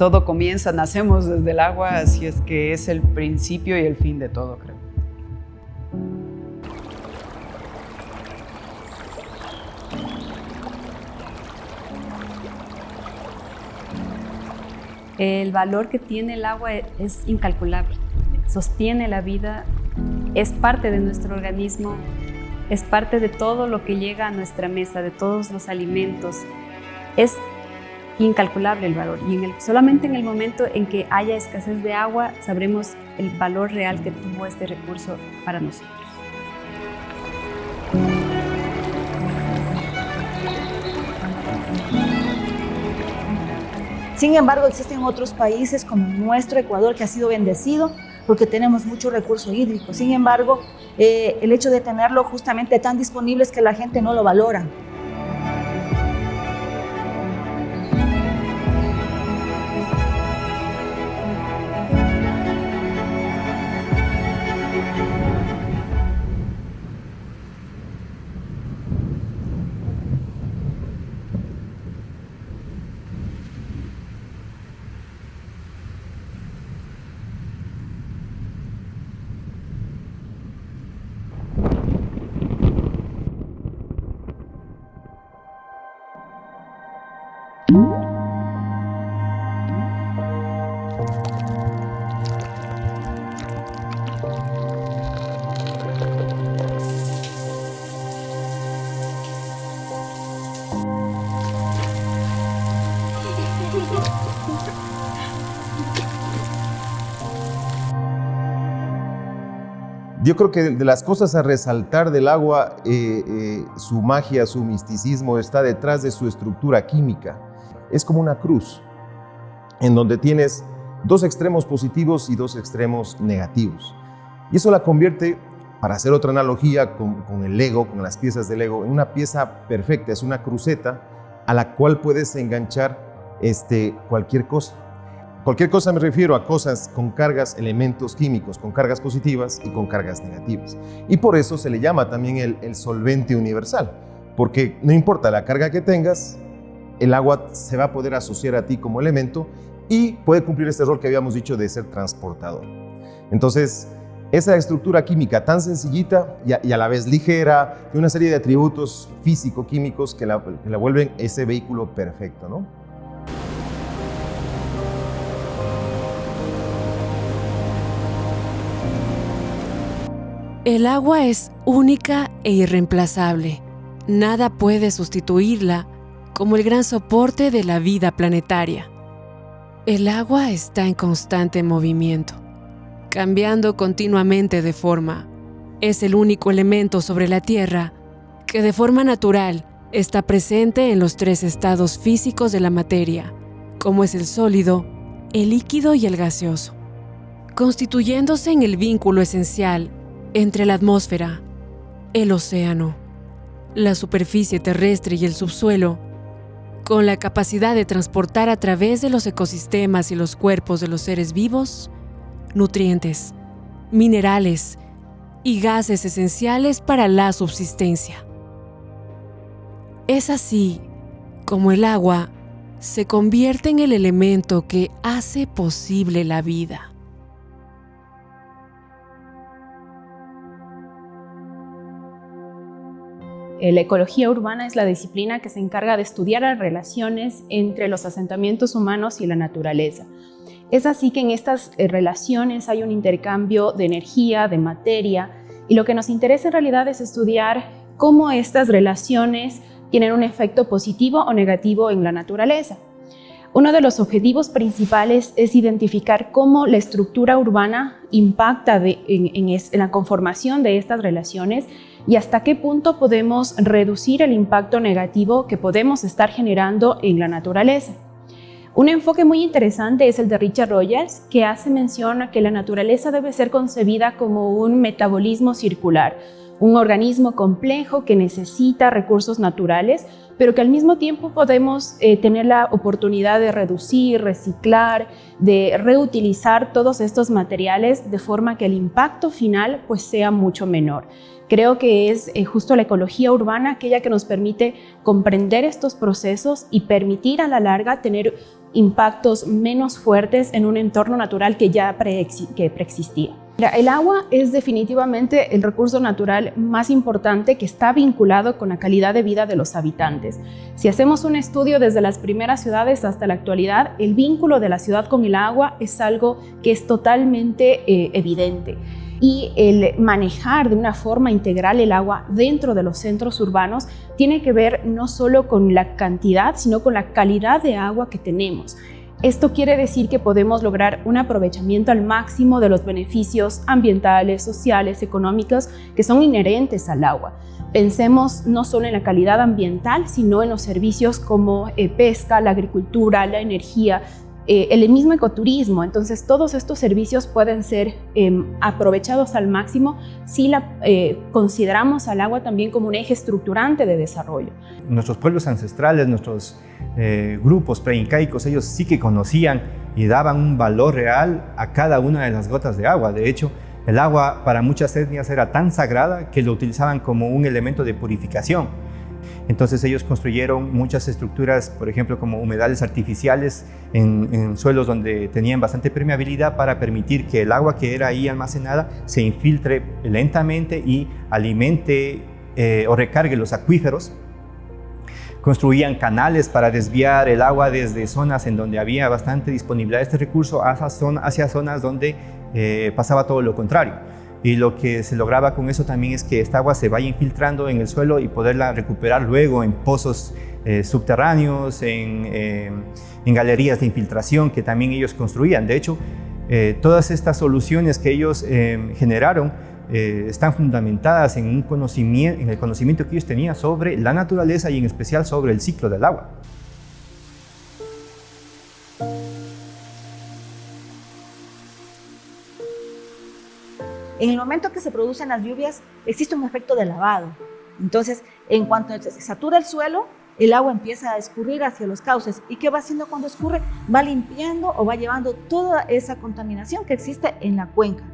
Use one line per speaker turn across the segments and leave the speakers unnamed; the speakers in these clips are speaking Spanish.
todo comienza, nacemos desde el agua, así es que es el principio y el fin de todo, creo.
El valor que tiene el agua es incalculable, sostiene la vida, es parte de nuestro organismo, es parte de todo lo que llega a nuestra mesa, de todos los alimentos. Es incalculable el valor y solamente en el momento en que haya escasez de agua sabremos el valor real que tuvo este recurso para nosotros.
Sin embargo, existen otros países como nuestro Ecuador que ha sido bendecido porque tenemos mucho recurso hídrico. Sin embargo, eh, el hecho de tenerlo justamente tan disponible es que la gente no lo valora.
Yo creo que de las cosas a resaltar del agua, eh, eh, su magia, su misticismo está detrás de su estructura química. Es como una cruz, en donde tienes dos extremos positivos y dos extremos negativos. Y eso la convierte, para hacer otra analogía con, el Lego, con las piezas del Lego, en una pieza perfecta, es una cruceta a la cual puedes enganchar este, cualquier cosa. Cualquier cosa me refiero a cosas con cargas, elementos químicos, con cargas positivas y con cargas negativas. Y por eso se le llama también el, solvente universal, porque no importa la carga que tengas, el agua se va a poder asociar a ti como elemento y puede cumplir este rol que habíamos dicho de ser transportador. Entonces, esa estructura química tan sencillita y a, la vez ligera, de una serie de atributos físico-químicos que la vuelven ese vehículo perfecto, ¿no?
El agua es única e irreemplazable. Nada puede sustituirla como el gran soporte de la vida planetaria. El agua está en constante movimiento, cambiando continuamente de forma. Es el único elemento sobre la Tierra que de forma natural está presente en los tres estados físicos de la materia, como es el sólido, el líquido y el gaseoso, constituyéndose en el vínculo esencial entre la atmósfera, el océano, la superficie terrestre y el subsuelo, con la capacidad de transportar a través de los ecosistemas y los cuerpos de los seres vivos nutrientes, minerales y gases esenciales para la subsistencia. Es así como el agua se convierte en el elemento que hace posible la vida.
La ecología urbana es la disciplina que se encarga de estudiar las relaciones entre los asentamientos humanos y la naturaleza. Es así que en estas eh, relaciones hay un intercambio de energía, de materia, y lo que nos interesa en realidad es estudiar cómo estas relaciones tienen un efecto positivo o negativo en la naturaleza. Uno de los objetivos principales es identificar cómo la estructura urbana impacta en, la conformación de estas relaciones y hasta qué punto podemos reducir el impacto negativo que podemos estar generando en la naturaleza. Un enfoque muy interesante es el de Richard Rogers, que hace mención a que la naturaleza debe ser concebida como un metabolismo circular, un organismo complejo que necesita recursos naturales, pero que al mismo tiempo podemos eh, tener la oportunidad de reducir, reciclar, de reutilizar todos estos materiales de forma que el impacto final pues, sea mucho menor. Creo que es eh, justo la ecología urbana aquella que nos permite comprender estos procesos y permitir a la larga tener impactos menos fuertes en un entorno natural que ya que preexistía. El agua es definitivamente el recurso natural más importante que está vinculado con la calidad de vida de los habitantes. Si hacemos un estudio desde las primeras ciudades hasta la actualidad, el vínculo de la ciudad con el agua es algo que es totalmente eh, evidente y el manejar de una forma integral el agua dentro de los centros urbanos tiene que ver no solo con la cantidad, sino con la calidad de agua que tenemos. Esto quiere decir que podemos lograr un aprovechamiento al máximo de los beneficios ambientales, sociales, económicos que son inherentes al agua. Pensemos no solo en la calidad ambiental, sino en los servicios como eh, pesca, la agricultura, la energía, eh, el mismo ecoturismo. Entonces, todos estos servicios pueden ser em, aprovechados al máximo si la, eh, consideramos al agua también como un eje estructurante de desarrollo.
Nuestros pueblos ancestrales, nuestros eh, grupos preincaicos, ellos sí que conocían y daban un valor real a cada una de las gotas de agua. De hecho, el agua para muchas etnias era tan sagrada que lo utilizaban como un elemento de purificación. Entonces ellos construyeron muchas estructuras, por ejemplo, como humedales artificiales en, suelos donde tenían bastante permeabilidad para permitir que el agua que era ahí almacenada se infiltre lentamente y alimente eh, o recargue los acuíferos. Construían canales para desviar el agua desde zonas en donde había bastante disponibilidad de este recurso hacia, zonas donde eh, pasaba todo lo contrario y lo que se lograba con eso también es que esta agua se vaya infiltrando en el suelo y poderla recuperar luego en pozos eh, subterráneos, eh, en, galerías de infiltración que también ellos construían. De hecho, eh, todas estas soluciones que ellos generaron están fundamentadas en, el conocimiento que ellos tenían sobre la naturaleza y en especial sobre el ciclo del agua.
En el momento que se producen las lluvias, existe un efecto de lavado. Entonces, en cuanto se satura el suelo, el agua empieza a escurrir hacia los cauces. ¿Y qué va haciendo cuando escurre? Va limpiando o va llevando toda esa contaminación que existe en la cuenca.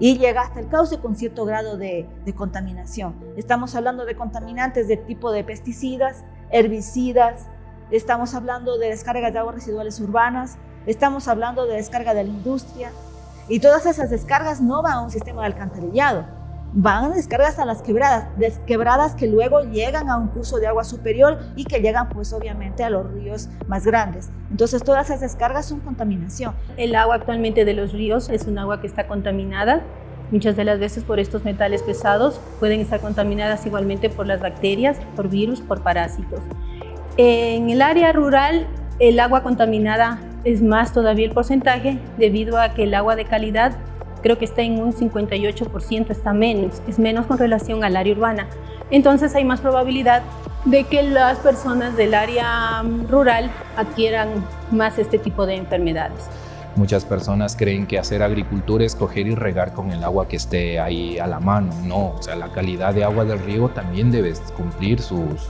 Y llega hasta el cauce con cierto grado de, de contaminación. Estamos hablando de contaminantes de tipo de pesticidas, herbicidas, estamos hablando de descargas de aguas residuales urbanas, estamos hablando de descarga de la industria, y todas esas descargas no van a un sistema de alcantarillado, van descargas a las quebradas, quebradas que luego llegan a un curso de agua superior y que llegan pues obviamente a los ríos más grandes. Entonces todas esas descargas son contaminación.
El agua actualmente de los ríos es un agua que está contaminada, muchas de las veces por estos metales pesados, pueden estar contaminadas igualmente por las bacterias, por virus, por parásitos. En el área rural, el agua contaminada es más todavía el porcentaje debido a que el agua de calidad creo que está en un 58%, está menos, es menos con relación al área urbana. Entonces hay más probabilidad de que las personas del área mm, rural adquieran más este tipo de enfermedades.
Muchas personas creen que hacer agricultura es coger y regar con el agua que esté ahí a la mano. No, o sea, la calidad de agua del riego también debe cumplir sus,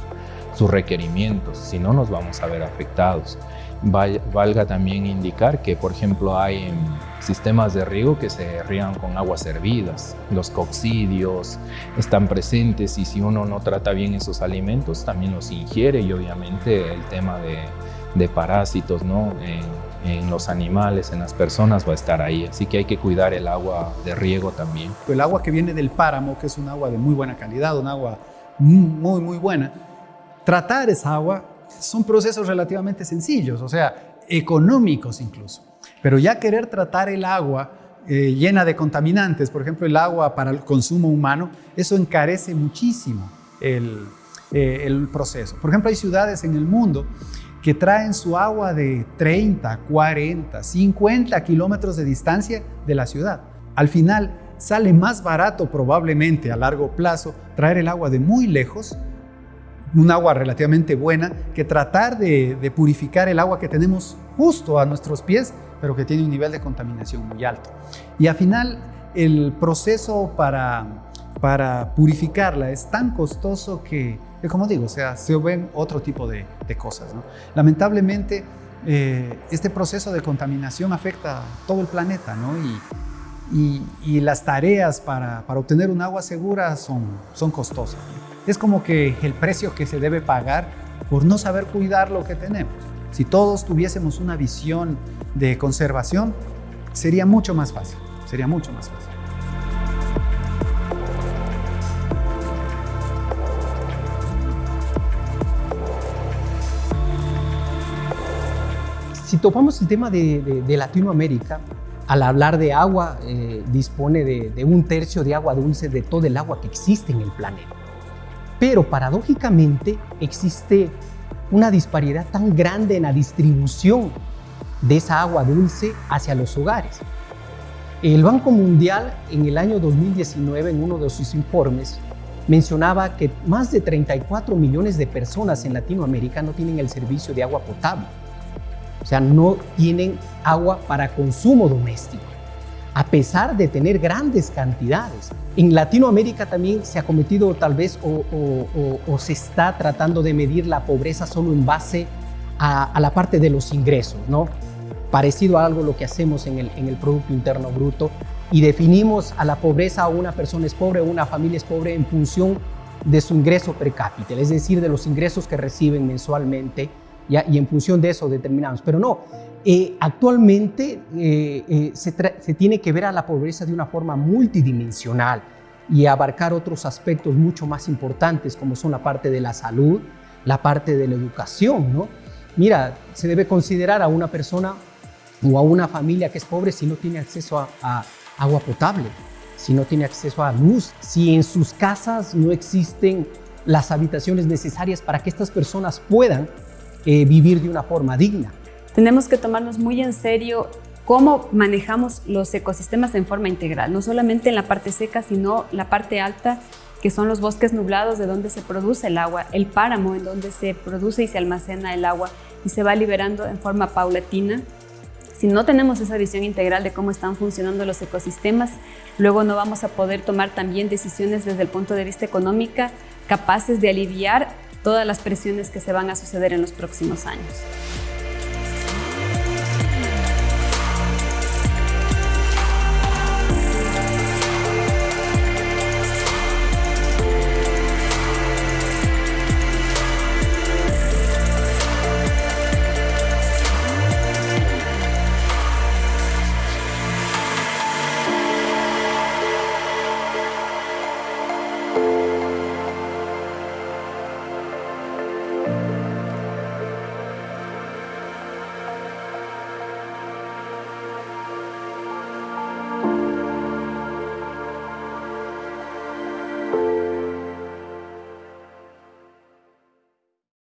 sus requerimientos, si no nos vamos a ver afectados valga también indicar que, por ejemplo, hay sistemas de riego que se riegan con aguas hervidas. Los coccidios están presentes y si uno no trata bien esos alimentos, también los ingiere y obviamente el tema de, parásitos ¿no? en, los animales, en las personas va a estar ahí. Así que hay que cuidar el agua de riego también.
El agua que viene del páramo, que es un agua de muy buena calidad, un agua muy, muy buena, tratar esa agua son procesos relativamente sencillos, o sea, económicos incluso. Pero ya querer tratar el agua eh, llena de contaminantes, por ejemplo, el agua para el consumo humano, eso encarece muchísimo el, eh, proceso. Por ejemplo, hay ciudades en el mundo que traen su agua de 30, 40, 50 kilómetros de distancia de la ciudad. Al final, sale más barato probablemente a largo plazo traer el agua de muy lejos un agua relativamente buena, que tratar de, purificar el agua que tenemos justo a nuestros pies, pero que tiene un nivel de contaminación muy alto. Y al final, el proceso para, para purificarla es tan costoso que, como digo, o sea, se ven otro tipo de, cosas. Lamentablemente, eh, este proceso de contaminación afecta a todo el planeta, ¿no? Y, y, las tareas para, para, obtener un agua segura son, son costosas. Es como que el precio que se debe pagar por no saber cuidar lo que tenemos. Si todos tuviésemos una visión de conservación, sería mucho más fácil, sería mucho más fácil.
Si topamos el tema de, Latinoamérica, al hablar de agua, eh, dispone de, un tercio de agua dulce de todo el agua que existe en el planeta. Pero paradójicamente existe una disparidad tan grande en la distribución de esa agua dulce hacia los hogares. El Banco Mundial en el año 2019, en uno de sus informes, mencionaba que más de 34 millones de personas en Latinoamérica no tienen el servicio de agua potable. O sea, no tienen agua para consumo doméstico, a pesar de tener grandes cantidades. En Latinoamérica también se ha cometido tal vez o, se está tratando de medir la pobreza solo en base a, la parte de los ingresos, ¿no? Parecido a algo lo que hacemos en el, Producto Interno Bruto y definimos a la pobreza o una persona es pobre o una familia es pobre en función de su ingreso per cápita, es decir, de los ingresos que reciben mensualmente y en función de eso determinamos. Pero no, eh, actualmente eh, eh, se, se, tiene que ver a la pobreza de una forma multidimensional y abarcar otros aspectos mucho más importantes como son la parte de la salud, la parte de la educación. ¿no? Mira, se debe considerar a una persona o a una familia que es pobre si no tiene acceso a, a agua potable, si no tiene acceso a luz, si en sus casas no existen las habitaciones necesarias para que estas personas puedan eh, vivir de una forma digna.
Tenemos que tomarnos muy en serio cómo manejamos los ecosistemas en forma integral, no solamente en la parte seca, sino la parte alta, que son los bosques nublados de donde se produce el agua, el páramo en donde se produce y se almacena el agua y se va liberando en forma paulatina. Si no tenemos esa visión integral de cómo están funcionando los ecosistemas, luego no vamos a poder tomar también decisiones desde el punto de vista económico capaces de aliviar todas las presiones que se van a suceder en los próximos años.